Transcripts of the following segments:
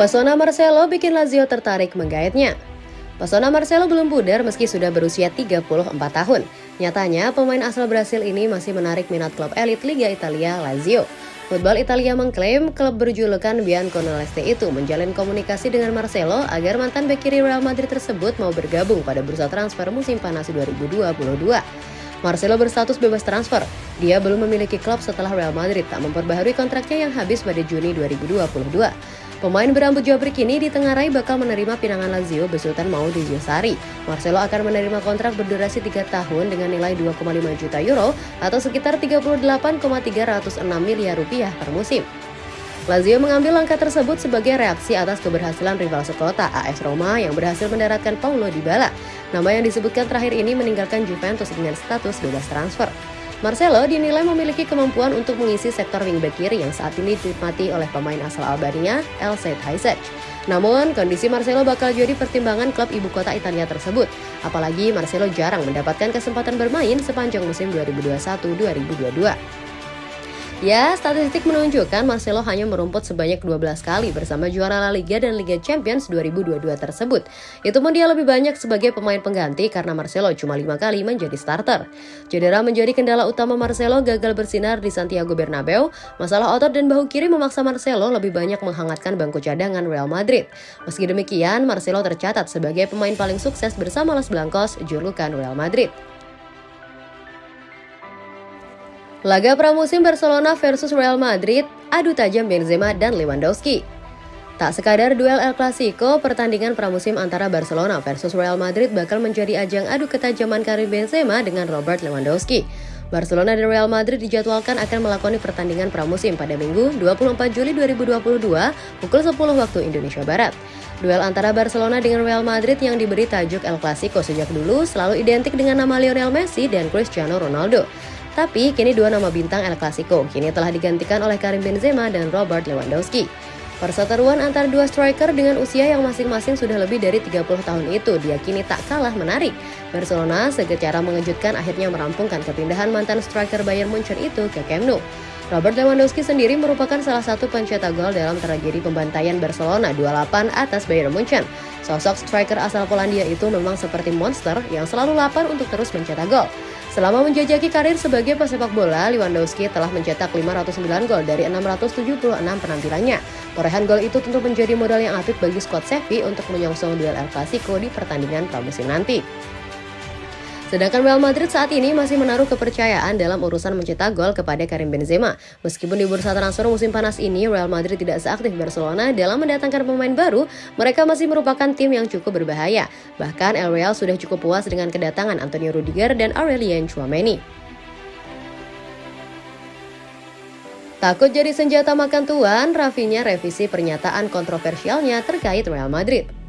Pesona Marcelo bikin Lazio tertarik menggaetnya. Pesona Marcelo belum pudar meski sudah berusia 34 tahun. Nyatanya, pemain asal Brasil ini masih menarik minat klub elit Liga Italia Lazio. Football Italia mengklaim klub berjulukan Bianconceleste itu menjalin komunikasi dengan Marcelo agar mantan bek kiri Real Madrid tersebut mau bergabung pada bursa transfer musim panas 2022. Marcelo berstatus bebas transfer. Dia belum memiliki klub setelah Real Madrid tak memperbaharui kontraknya yang habis pada Juni 2022. Pemain berambut jabrik ini ditengarai bakal menerima pinangan Lazio besutan Maudi Sari. Marcelo akan menerima kontrak berdurasi 3 tahun dengan nilai 2,5 juta euro atau sekitar 38,306 miliar rupiah per musim. Lazio mengambil langkah tersebut sebagai reaksi atas keberhasilan rival sekota AS Roma yang berhasil mendaratkan Paulo Dybala. Nama yang disebutkan terakhir ini meninggalkan Juventus dengan status bebas transfer. Marcelo dinilai memiliki kemampuan untuk mengisi sektor wingback kiri yang saat ini dinikmati oleh pemain asal Albania, El Said. Namun, kondisi Marcelo bakal jadi pertimbangan klub ibu kota Italia tersebut. Apalagi Marcelo jarang mendapatkan kesempatan bermain sepanjang musim 2021-2022. Ya, statistik menunjukkan Marcelo hanya merumput sebanyak 12 kali bersama juara La Liga dan Liga Champions 2022 tersebut. Itu pun dia lebih banyak sebagai pemain pengganti karena Marcelo cuma 5 kali menjadi starter. Cedera menjadi kendala utama Marcelo gagal bersinar di Santiago Bernabeu. Masalah otot dan bahu kiri memaksa Marcelo lebih banyak menghangatkan bangku cadangan Real Madrid. Meski demikian, Marcelo tercatat sebagai pemain paling sukses bersama Los Blancos, julukan Real Madrid. Laga pramusim Barcelona versus Real Madrid, adu tajam Benzema dan Lewandowski. Tak sekadar duel El Clasico, pertandingan pramusim antara Barcelona versus Real Madrid bakal menjadi ajang adu ketajaman karir Benzema dengan Robert Lewandowski. Barcelona dan Real Madrid dijadwalkan akan melakoni pertandingan pramusim pada Minggu 24 Juli 2022 pukul 10 waktu Indonesia Barat. Duel antara Barcelona dengan Real Madrid yang diberi tajuk El Clasico sejak dulu selalu identik dengan nama Lionel Messi dan Cristiano Ronaldo. Tapi kini dua nama bintang El Clasico kini telah digantikan oleh Karim Benzema dan Robert Lewandowski. Perseteruan antar dua striker dengan usia yang masing-masing sudah lebih dari 30 tahun itu diakini tak kalah menarik. Barcelona secara mengejutkan akhirnya merampungkan kepindahan mantan striker Bayern Munchen itu ke Camp Nou. Robert Lewandowski sendiri merupakan salah satu pencetak gol dalam tragedi pembantaian Barcelona 28 atas Bayern Munchen. Sosok striker asal Polandia itu memang seperti monster yang selalu lapar untuk terus mencetak gol. Selama menjajaki karir sebagai pesepak bola, Lewandowski telah mencetak 509 gol dari 676 penampilannya. Torehan gol itu tentu menjadi modal yang apik bagi skuad Sevi untuk menyongsong duel El Clasico di pertandingan pramusim nanti. Sedangkan Real Madrid saat ini masih menaruh kepercayaan dalam urusan mencetak gol kepada Karim Benzema. Meskipun di bursa transfer musim panas ini Real Madrid tidak seaktif Barcelona dalam mendatangkan pemain baru, mereka masih merupakan tim yang cukup berbahaya. Bahkan El Real sudah cukup puas dengan kedatangan Antonio Rudiger dan Aurelien Chouameni. Takut jadi senjata makan tuan, Rafinya revisi pernyataan kontroversialnya terkait Real Madrid.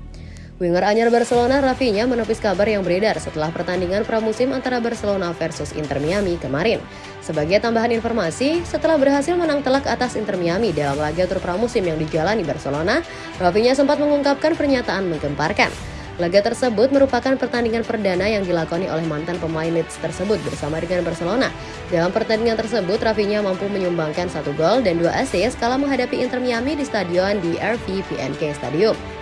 Winger anyar Barcelona Rafinha menepis kabar yang beredar setelah pertandingan pramusim antara Barcelona versus Inter Miami kemarin. Sebagai tambahan informasi, setelah berhasil menang telak atas Inter Miami dalam laga tur pramusim yang dijalani Barcelona, Rafinha sempat mengungkapkan pernyataan menggemparkan. Laga tersebut merupakan pertandingan perdana yang dilakoni oleh mantan pemain Leeds tersebut bersama dengan Barcelona. Dalam pertandingan tersebut, Rafinha mampu menyumbangkan satu gol dan dua assist kala menghadapi Inter Miami di stadion di RV PNK Stadium.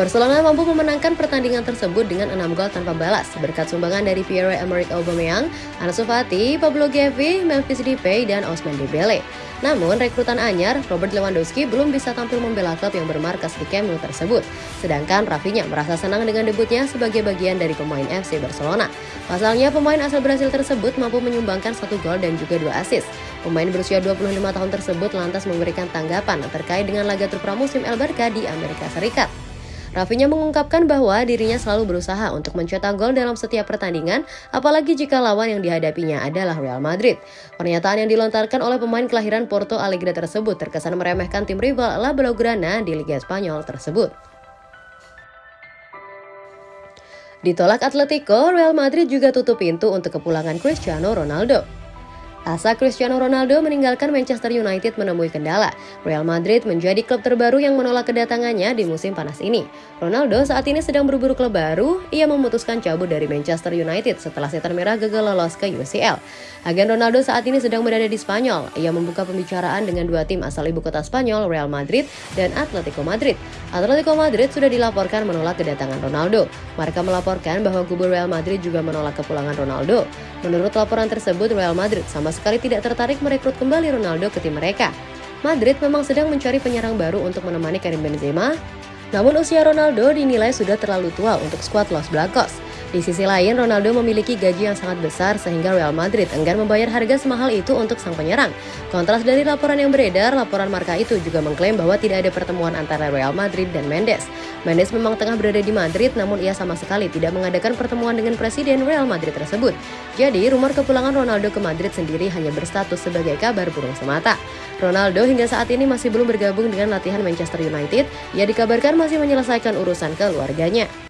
Barcelona mampu memenangkan pertandingan tersebut dengan 6 gol tanpa balas berkat sumbangan dari Pierre-Emerick Aubameyang, Ansu Fati, Pablo Gavi, Memphis Depay, dan Osman Dembele. Namun, rekrutan anyar Robert Lewandowski belum bisa tampil membela klub yang bermarkas di Camp Nou tersebut. Sedangkan Rafinha merasa senang dengan debutnya sebagai bagian dari pemain FC Barcelona. Pasalnya, pemain asal Brasil tersebut mampu menyumbangkan satu gol dan juga dua assist. Pemain berusia 25 tahun tersebut lantas memberikan tanggapan terkait dengan laga tur pramusim El Barca di Amerika Serikat. Rafinya mengungkapkan bahwa dirinya selalu berusaha untuk mencetak gol dalam setiap pertandingan, apalagi jika lawan yang dihadapinya adalah Real Madrid. Pernyataan yang dilontarkan oleh pemain kelahiran Porto Alegre tersebut terkesan meremehkan tim rival La Blaugrana di Liga Spanyol tersebut. Ditolak Atletico, Real Madrid juga tutup pintu untuk kepulangan Cristiano Ronaldo. Asa Cristiano Ronaldo meninggalkan Manchester United menemui kendala. Real Madrid menjadi klub terbaru yang menolak kedatangannya di musim panas ini. Ronaldo saat ini sedang berburu klub baru, ia memutuskan cabut dari Manchester United setelah setan merah gagal lolos ke UCL. Agen Ronaldo saat ini sedang berada di Spanyol. Ia membuka pembicaraan dengan dua tim asal ibu kota Spanyol, Real Madrid dan Atletico Madrid. Atletico Madrid sudah dilaporkan menolak kedatangan Ronaldo. Marka melaporkan bahwa kubu Real Madrid juga menolak kepulangan Ronaldo. Menurut laporan tersebut, Real Madrid sama sekali tidak tertarik merekrut kembali Ronaldo ke tim mereka. Madrid memang sedang mencari penyerang baru untuk menemani Karim Benzema, namun usia Ronaldo dinilai sudah terlalu tua untuk skuad Los Blancos. Di sisi lain, Ronaldo memiliki gaji yang sangat besar sehingga Real Madrid enggan membayar harga semahal itu untuk sang penyerang. Kontras dari laporan yang beredar, laporan Marka itu juga mengklaim bahwa tidak ada pertemuan antara Real Madrid dan Mendes. Mendes memang tengah berada di Madrid, namun ia sama sekali tidak mengadakan pertemuan dengan presiden Real Madrid tersebut. Jadi, rumor kepulangan Ronaldo ke Madrid sendiri hanya berstatus sebagai kabar burung semata. Ronaldo hingga saat ini masih belum bergabung dengan latihan Manchester United. Ia dikabarkan masih menyelesaikan urusan keluarganya.